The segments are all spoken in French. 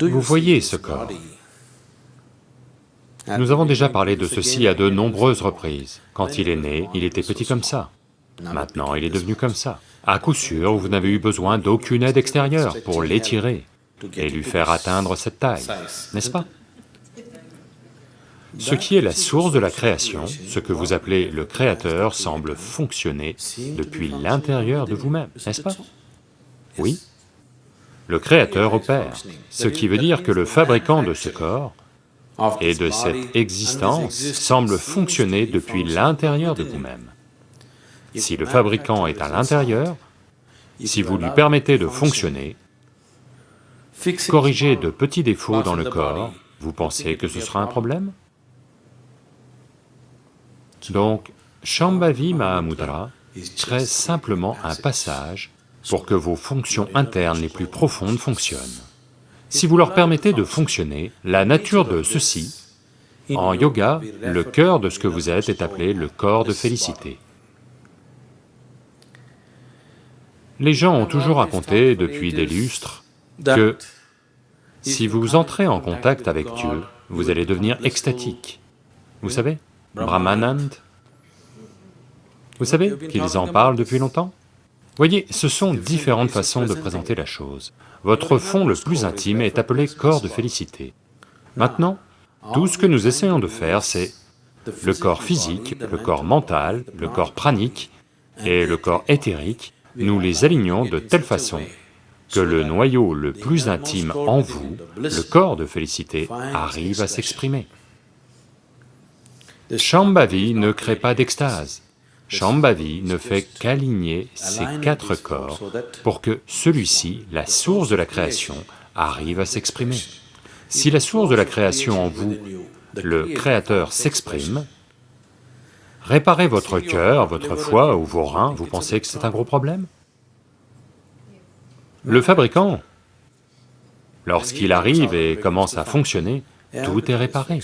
Vous voyez ce corps Nous avons déjà parlé de ceci à de nombreuses reprises. Quand il est né, il était petit comme ça. Maintenant, il est devenu comme ça. À coup sûr, vous n'avez eu besoin d'aucune aide extérieure pour l'étirer et lui faire atteindre cette taille, n'est-ce pas? Ce qui est la source de la création, ce que vous appelez le Créateur, semble fonctionner depuis l'intérieur de vous-même, n'est-ce pas? Oui. Le Créateur opère, ce qui veut dire que le fabricant de ce corps et de cette existence semble fonctionner depuis l'intérieur de vous-même. Si le fabricant est à l'intérieur, si vous lui permettez de fonctionner, corriger de petits défauts dans le corps, vous pensez que ce sera un problème? Donc, Shambhavi Mahamudra crée simplement un passage pour que vos fonctions internes les plus profondes fonctionnent. Si vous leur permettez de fonctionner, la nature de ceci, en yoga, le cœur de ce que vous êtes est appelé le corps de félicité. Les gens ont toujours raconté depuis des lustres que si vous entrez en contact avec Dieu, vous allez devenir extatique. Vous savez, Brahmanand? Vous savez qu'ils en parlent depuis longtemps? Voyez, ce sont différentes façons de présenter la chose. Votre fond le plus intime est appelé corps de félicité. Maintenant, tout ce que nous essayons de faire, c'est le corps physique, le corps mental, le corps pranique et le corps éthérique nous les alignons de telle façon que le noyau le plus intime en vous, le corps de félicité, arrive à s'exprimer. Shambhavi ne crée pas d'extase, Shambhavi ne fait qu'aligner ces quatre corps pour que celui-ci, la source de la création, arrive à s'exprimer. Si la source de la création en vous, le Créateur s'exprime, Réparez votre cœur, votre foie ou vos reins, vous pensez que c'est un gros problème? Le fabricant, lorsqu'il arrive et commence à fonctionner, tout est réparé.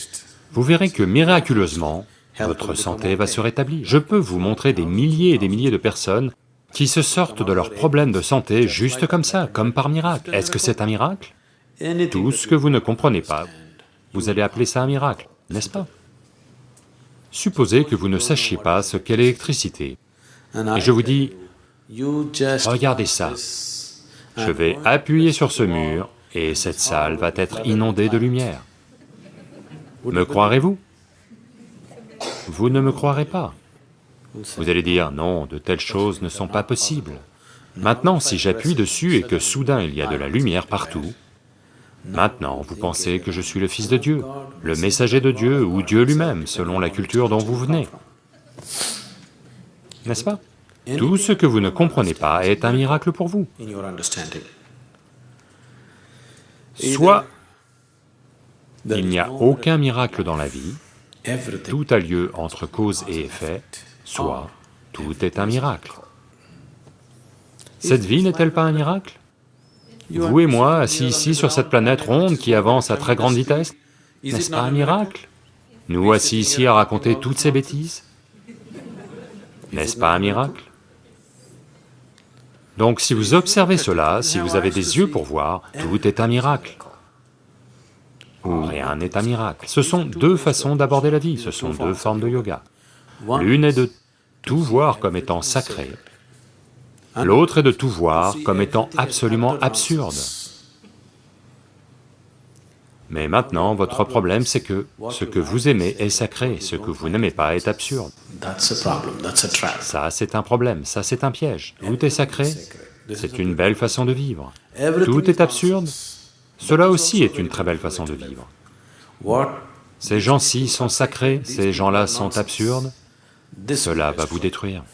Vous verrez que miraculeusement, votre santé va se rétablir. Je peux vous montrer des milliers et des milliers de personnes qui se sortent de leurs problèmes de santé juste comme ça, comme par miracle. Est-ce que c'est un miracle? Tout ce que vous ne comprenez pas, vous allez appeler ça un miracle, n'est-ce pas? Supposez que vous ne sachiez pas ce qu'est l'électricité, et je vous dis, regardez ça, je vais appuyer sur ce mur et cette salle va être inondée de lumière. Me croirez-vous? Vous ne me croirez pas. Vous allez dire, non, de telles choses ne sont pas possibles. Maintenant, si j'appuie dessus et que soudain il y a de la lumière partout, Maintenant, vous pensez que je suis le Fils de Dieu, le messager de Dieu ou Dieu lui-même, selon la culture dont vous venez. N'est-ce pas? Tout ce que vous ne comprenez pas est un miracle pour vous. Soit il n'y a aucun miracle dans la vie, tout a lieu entre cause et effet, soit tout est un miracle. Cette vie n'est-elle pas un miracle? Vous et moi, assis ici sur cette planète ronde qui avance à très grande vitesse, n'est-ce pas un miracle? Nous assis ici à raconter toutes ces bêtises, n'est-ce pas un miracle? Donc si vous observez cela, si vous avez des yeux pour voir, tout est un miracle. Ou rien n'est un miracle. Ce sont deux façons d'aborder la vie, ce sont deux formes de yoga. L'une est de tout voir comme étant sacré, L'autre est de tout voir comme étant absolument absurde. Mais maintenant, votre problème c'est que ce que vous aimez est sacré, ce que vous n'aimez pas est absurde. Ça c'est un problème, ça c'est un piège. Tout est sacré, c'est une belle façon de vivre. Tout est absurde, cela aussi est une très belle façon de vivre. Ces gens-ci sont sacrés, ces gens-là sont absurdes, cela va vous détruire.